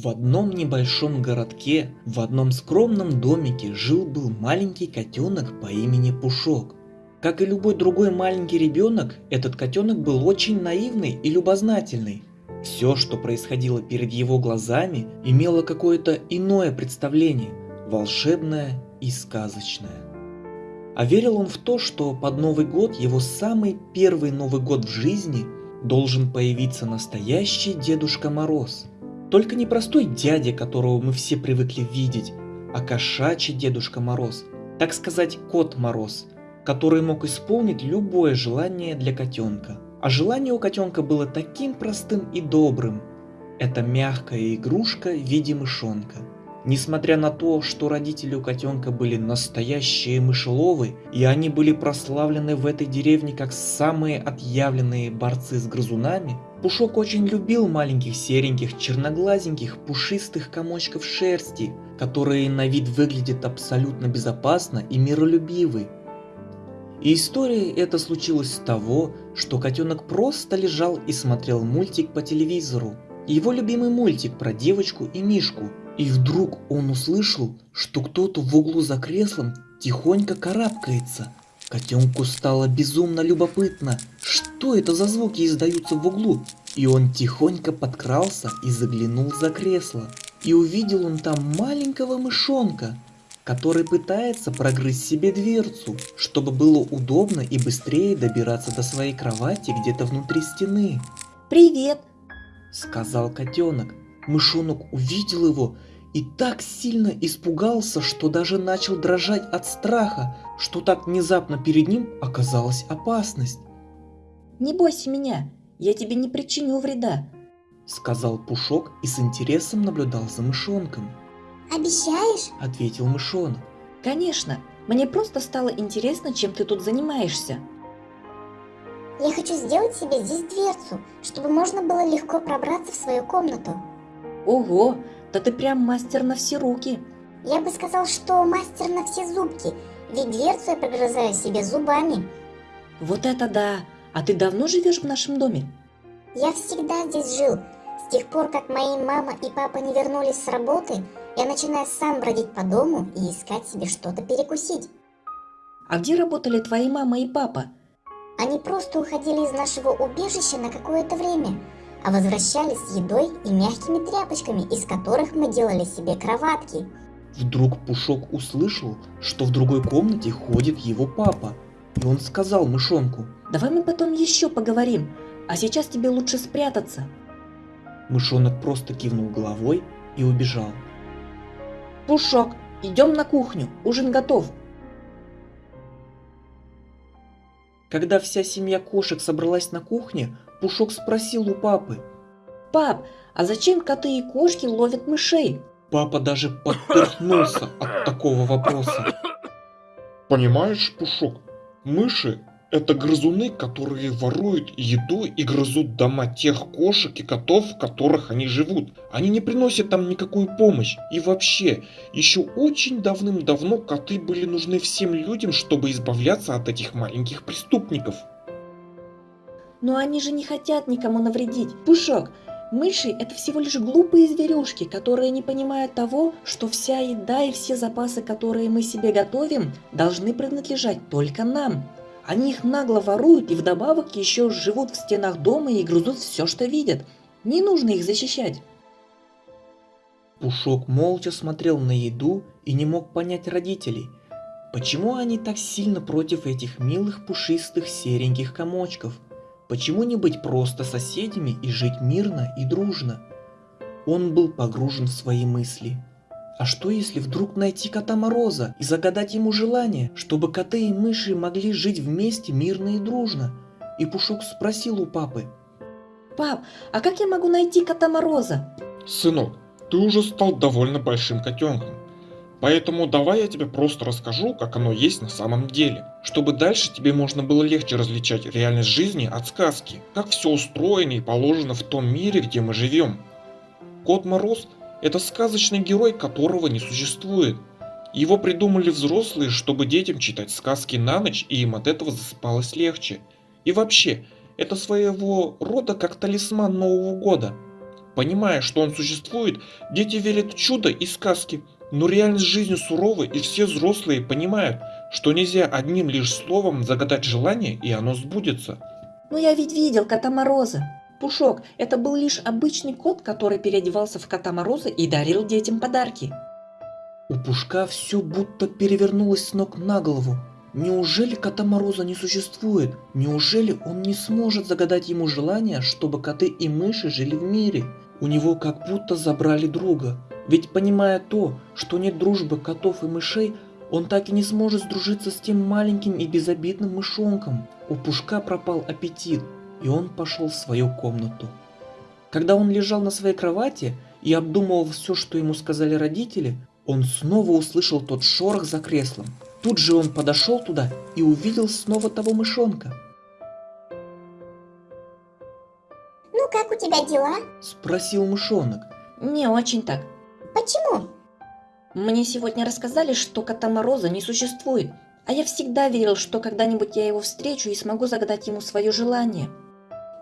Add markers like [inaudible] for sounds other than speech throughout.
В одном небольшом городке, в одном скромном домике жил-был маленький котенок по имени Пушок. Как и любой другой маленький ребенок, этот котенок был очень наивный и любознательный. Все, что происходило перед его глазами, имело какое-то иное представление, волшебное и сказочное. А верил он в то, что под Новый год, его самый первый Новый год в жизни, должен появиться настоящий Дедушка Мороз – только не простой дядя, которого мы все привыкли видеть, а кошачий Дедушка Мороз, так сказать, Кот Мороз, который мог исполнить любое желание для котенка. А желание у котенка было таким простым и добрым. Это мягкая игрушка в виде мышонка. Несмотря на то, что родители у котенка были настоящие мышеловы, и они были прославлены в этой деревне как самые отъявленные борцы с грызунами, Пушок очень любил маленьких сереньких, черноглазеньких, пушистых комочков шерсти, которые на вид выглядят абсолютно безопасно и миролюбивы. И история эта случилась с того, что котенок просто лежал и смотрел мультик по телевизору. Его любимый мультик про девочку и мишку. И вдруг он услышал, что кто-то в углу за креслом тихонько карабкается – Котенку стало безумно любопытно, что это за звуки издаются в углу, и он тихонько подкрался и заглянул за кресло. И увидел он там маленького мышонка, который пытается прогрызть себе дверцу, чтобы было удобно и быстрее добираться до своей кровати где-то внутри стены. «Привет!» – сказал котенок. Мышонок увидел его и так сильно испугался, что даже начал дрожать от страха, что так внезапно перед ним оказалась опасность. «Не бойся меня, я тебе не причиню вреда», — сказал Пушок и с интересом наблюдал за мышонком. «Обещаешь?» — ответил мышонок. «Конечно, мне просто стало интересно, чем ты тут занимаешься». «Я хочу сделать себе здесь дверцу, чтобы можно было легко пробраться в свою комнату». «Ого, да ты прям мастер на все руки. Я бы сказал, что мастер на все зубки, ведь дверцу я прогрызаю себе зубами. Вот это да! А ты давно живешь в нашем доме? Я всегда здесь жил. С тех пор, как мои мама и папа не вернулись с работы, я начинаю сам бродить по дому и искать себе что-то перекусить. А где работали твои мама и папа? Они просто уходили из нашего убежища на какое-то время – а возвращались с едой и мягкими тряпочками, из которых мы делали себе кроватки. Вдруг Пушок услышал, что в другой комнате ходит его папа, и он сказал мышонку. «Давай мы потом еще поговорим, а сейчас тебе лучше спрятаться». Мышонок просто кивнул головой и убежал. «Пушок, идем на кухню, ужин готов», Когда вся семья кошек собралась на кухне, Пушок спросил у папы. «Пап, а зачем коты и кошки ловят мышей?» Папа даже подперхнулся от [laughs] такого вопроса. Понимаешь, Пушок, мыши это грызуны, которые воруют еду и грызут дома тех кошек и котов, в которых они живут. Они не приносят там никакую помощь. И вообще, еще очень давным-давно коты были нужны всем людям, чтобы избавляться от этих маленьких преступников. Но они же не хотят никому навредить. Пушок, мыши – это всего лишь глупые зверюшки, которые не понимают того, что вся еда и все запасы, которые мы себе готовим, должны принадлежать только нам. Они их нагло воруют и вдобавок еще живут в стенах дома и грызут все, что видят. Не нужно их защищать. Пушок молча смотрел на еду и не мог понять родителей. Почему они так сильно против этих милых пушистых сереньких комочков? Почему не быть просто соседями и жить мирно и дружно? Он был погружен в свои мысли. А что если вдруг найти кота Мороза и загадать ему желание, чтобы коты и мыши могли жить вместе мирно и дружно? И Пушок спросил у папы. Пап, а как я могу найти кота Мороза? Сынок, ты уже стал довольно большим котенком. Поэтому давай я тебе просто расскажу, как оно есть на самом деле. Чтобы дальше тебе можно было легче различать реальность жизни от сказки. Как все устроено и положено в том мире, где мы живем. Кот Мороз это сказочный герой, которого не существует. Его придумали взрослые, чтобы детям читать сказки на ночь, и им от этого засыпалось легче. И вообще, это своего рода как талисман Нового года. Понимая, что он существует, дети верят в чудо и сказки. Но реальность жизни сурова, и все взрослые понимают, что нельзя одним лишь словом загадать желание, и оно сбудется. Но я ведь видел Кота Мороза. Пушок, это был лишь обычный кот, который переодевался в Кота Мороза и дарил детям подарки. У Пушка все будто перевернулось с ног на голову. Неужели Кота Мороза не существует? Неужели он не сможет загадать ему желание, чтобы коты и мыши жили в мире? У него как будто забрали друга. Ведь понимая то, что нет дружбы котов и мышей, он так и не сможет сдружиться с тем маленьким и безобидным мышонком. У Пушка пропал аппетит, и он пошел в свою комнату. Когда он лежал на своей кровати и обдумывал все, что ему сказали родители, он снова услышал тот шорох за креслом. Тут же он подошел туда и увидел снова того мышонка. Ну как у тебя дела? Спросил мышонок. Не очень так. Почему? Мне сегодня рассказали, что Кота Мороза не существует. А я всегда верил, что когда-нибудь я его встречу и смогу загадать ему свое желание.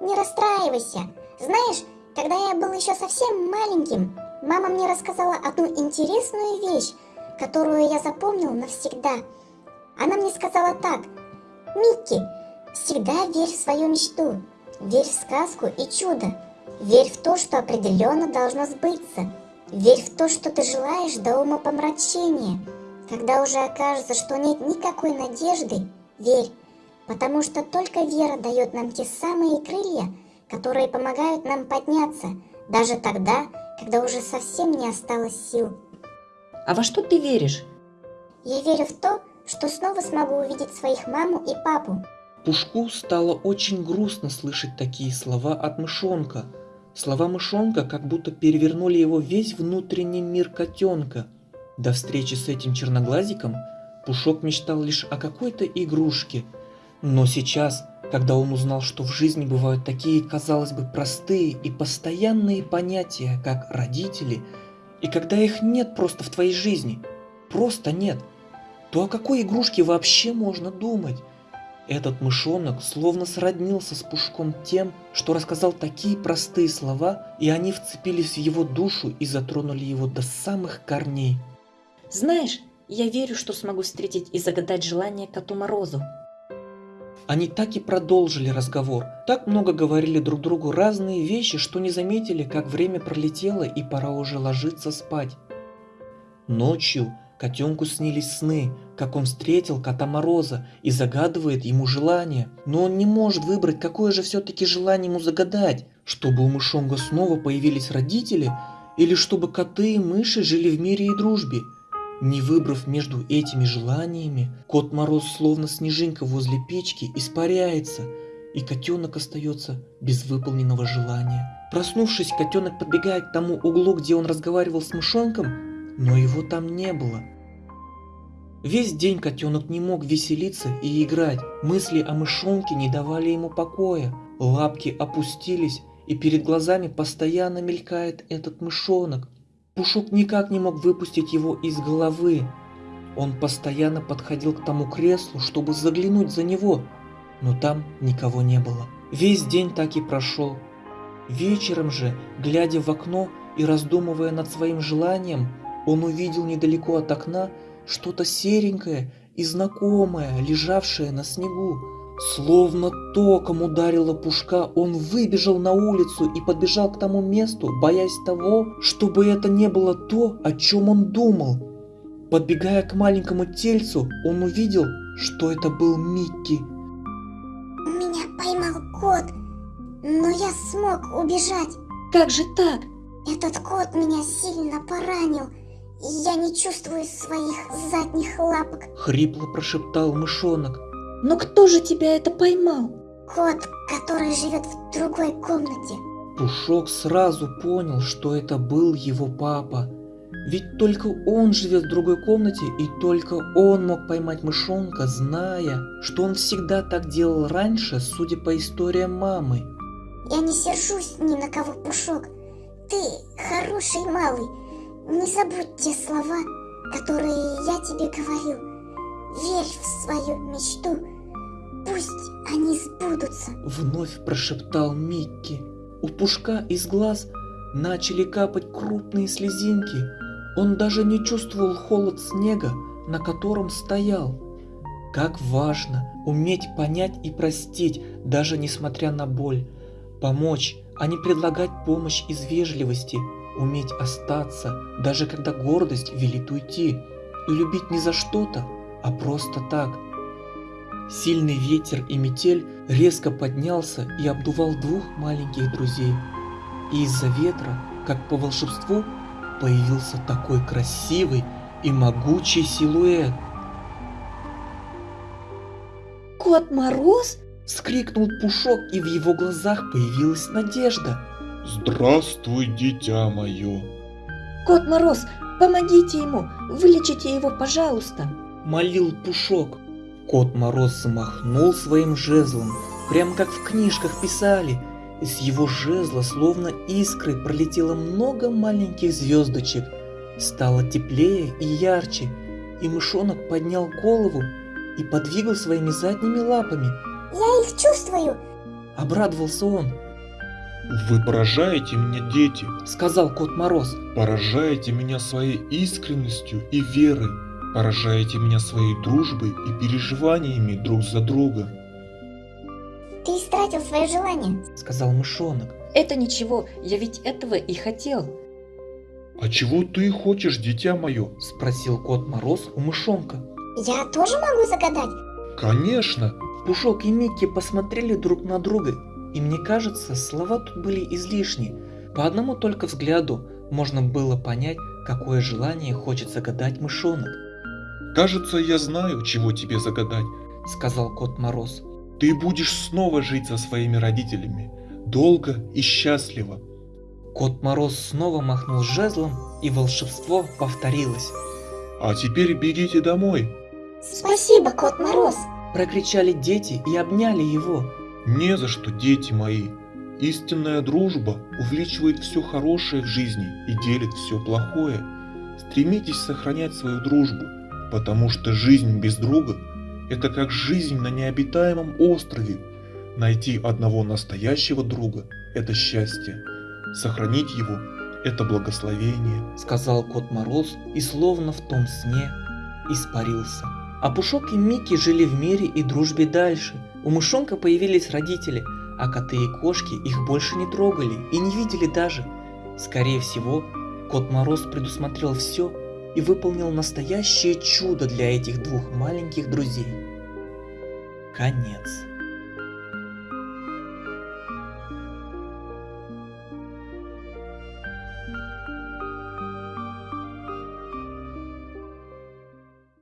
Не расстраивайся. Знаешь, когда я был еще совсем маленьким, мама мне рассказала одну интересную вещь, которую я запомнил навсегда. Она мне сказала так. Микки, всегда верь в свою мечту. Верь в сказку и чудо. Верь в то, что определенно должно сбыться. Верь в то, что ты желаешь до умопомрачения. Когда уже окажется, что нет никакой надежды, верь, потому что только вера дает нам те самые крылья, которые помогают нам подняться, даже тогда, когда уже совсем не осталось сил. А во что ты веришь? Я верю в то, что снова смогу увидеть своих маму и папу. Пушку стало очень грустно слышать такие слова от мышонка. Слова мышонка как будто перевернули его весь внутренний мир котенка. До встречи с этим черноглазиком Пушок мечтал лишь о какой-то игрушке. Но сейчас, когда он узнал, что в жизни бывают такие, казалось бы, простые и постоянные понятия, как родители, и когда их нет просто в твоей жизни, просто нет, то о какой игрушке вообще можно думать? Этот мышонок словно сроднился с Пушком тем, что рассказал такие простые слова, и они вцепились в его душу и затронули его до самых корней. Знаешь, я верю, что смогу встретить и загадать желание Коту Морозу. Они так и продолжили разговор, так много говорили друг другу разные вещи, что не заметили, как время пролетело и пора уже ложиться спать. Ночью котенку снились сны, как он встретил кота Мороза и загадывает ему желание. Но он не может выбрать, какое же все-таки желание ему загадать, чтобы у мышонга снова появились родители или чтобы коты и мыши жили в мире и дружбе. Не выбрав между этими желаниями, кот Мороз, словно снежинка возле печки, испаряется, и котенок остается без выполненного желания. Проснувшись, котенок подбегает к тому углу, где он разговаривал с мышонком, но его там не было. Весь день котенок не мог веселиться и играть, мысли о мышонке не давали ему покоя, лапки опустились, и перед глазами постоянно мелькает этот мышонок, Пушок никак не мог выпустить его из головы. Он постоянно подходил к тому креслу, чтобы заглянуть за него, но там никого не было. Весь день так и прошел. Вечером же, глядя в окно и раздумывая над своим желанием, он увидел недалеко от окна что-то серенькое и знакомое, лежавшее на снегу. Словно током ударила пушка, он выбежал на улицу и подбежал к тому месту, боясь того, чтобы это не было то, о чем он думал. Подбегая к маленькому тельцу, он увидел, что это был Микки. Меня поймал кот, но я смог убежать. Как же так? Этот кот меня сильно поранил, я не чувствую своих задних лапок. Хрипло прошептал мышонок. Но кто же тебя это поймал? Кот, который живет в другой комнате. Пушок сразу понял, что это был его папа. Ведь только он живет в другой комнате, и только он мог поймать мышонка, зная, что он всегда так делал раньше, судя по историям мамы. Я не сержусь ни на кого, Пушок. Ты хороший малый. Не забудь те слова, которые я тебе говорил. Верь в свою мечту. Пусть они сбудутся. Вновь прошептал Микки. У Пушка из глаз начали капать крупные слезинки. Он даже не чувствовал холод снега, на котором стоял. Как важно уметь понять и простить, даже несмотря на боль. Помочь, а не предлагать помощь из вежливости. Уметь остаться, даже когда гордость велит уйти. И любить не за что-то, а просто так. Сильный ветер и метель резко поднялся и обдувал двух маленьких друзей. И из-за ветра, как по волшебству, появился такой красивый и могучий силуэт. Кот Мороз? Вскрикнул Пушок, и в его глазах появилась надежда. Здравствуй, дитя мое. Кот Мороз, помогите ему, вылечите его, пожалуйста. Молил Пушок. Кот Мороз замахнул своим жезлом, прям как в книжках писали. Из его жезла, словно искры, пролетело много маленьких звездочек. Стало теплее и ярче, и мышонок поднял голову и подвигал своими задними лапами. Я их чувствую. Обрадовался он, Вы поражаете меня, дети. сказал Кот Мороз. Поражаете меня своей искренностью и верой. Поражаете меня своей дружбой и переживаниями друг за друга. Ты истратил свое желание. Сказал мышонок. Это ничего, я ведь этого и хотел. А чего ты хочешь, дитя мое? Спросил Кот Мороз у мышонка. Я тоже могу загадать? Конечно. Пушок и Микки посмотрели друг на друга, и мне кажется, слова тут были излишни. По одному только взгляду можно было понять, какое желание хочет загадать мышонок, Кажется, я знаю, чего тебе загадать. сказал Кот Мороз. Ты будешь снова жить со своими родителями. Долго и счастливо. Кот Мороз снова махнул жезлом, и волшебство повторилось. А теперь бегите домой. Спасибо, Кот Мороз. Прокричали дети и обняли его. Не за что, дети мои. Истинная дружба увеличивает все хорошее в жизни и делит все плохое. Стремитесь сохранять свою дружбу, потому что жизнь без друга – это как жизнь на необитаемом острове. Найти одного настоящего друга – это счастье. Сохранить его – это благословение. сказал Кот Мороз и словно в том сне испарился. А Пушок и Микки жили в мире и дружбе дальше. У мышонка появились родители, а коты и кошки их больше не трогали и не видели даже. Скорее всего, Кот Мороз предусмотрел все и выполнил настоящее чудо для этих двух маленьких друзей. Конец.